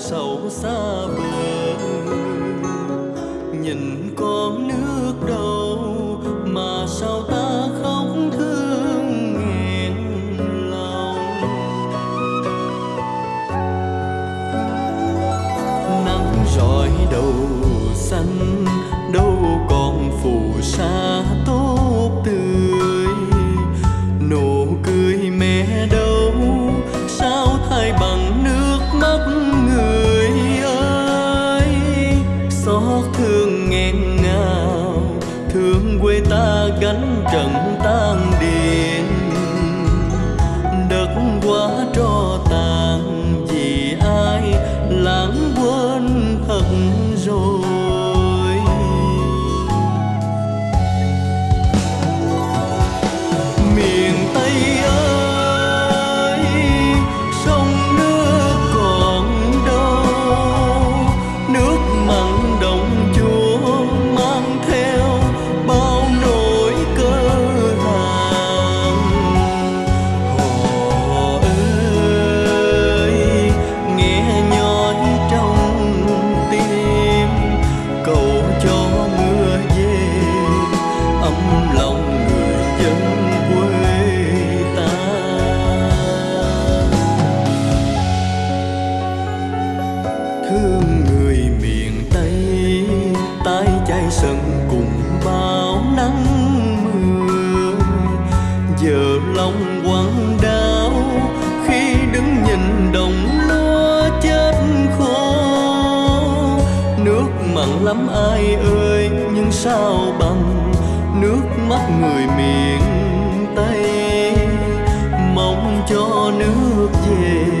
sầu xa bờ nhìn con nước đâu mà sao ta khóc thương nghẹn lòng. Nắng rọi đầu xanh, đâu còn phù sa tốt tươi. Nụ cười ta gánh trận tan điền. Đất quá lòng quặn đau khi đứng nhìn đồng lúa chết khô. Nước mặn lắm ai ơi, nhưng sao bằng nước mắt người miền tây? Mong cho nước về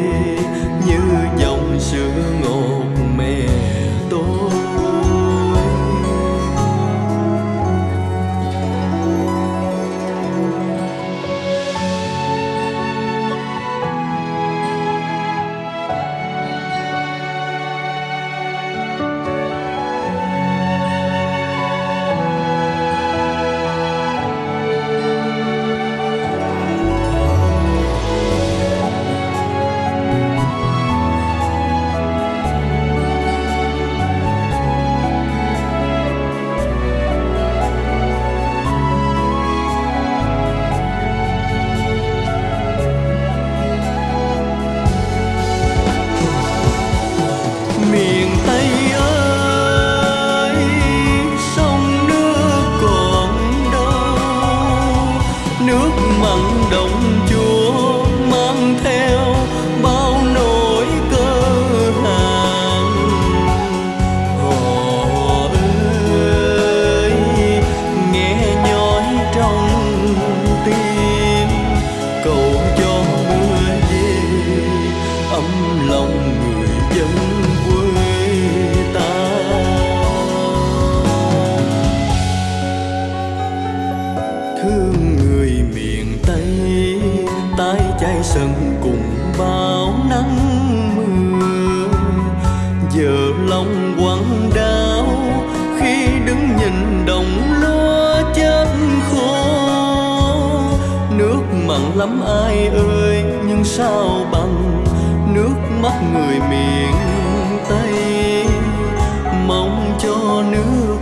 lắm ai ơi nhưng sao bằng nước mắt người miền Tây? Mong cho nước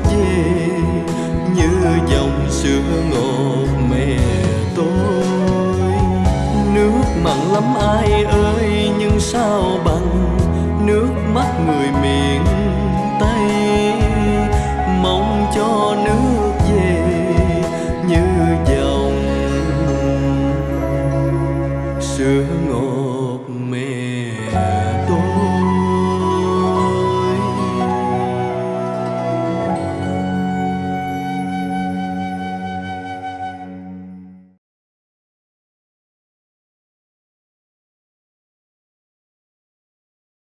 sương ngủ.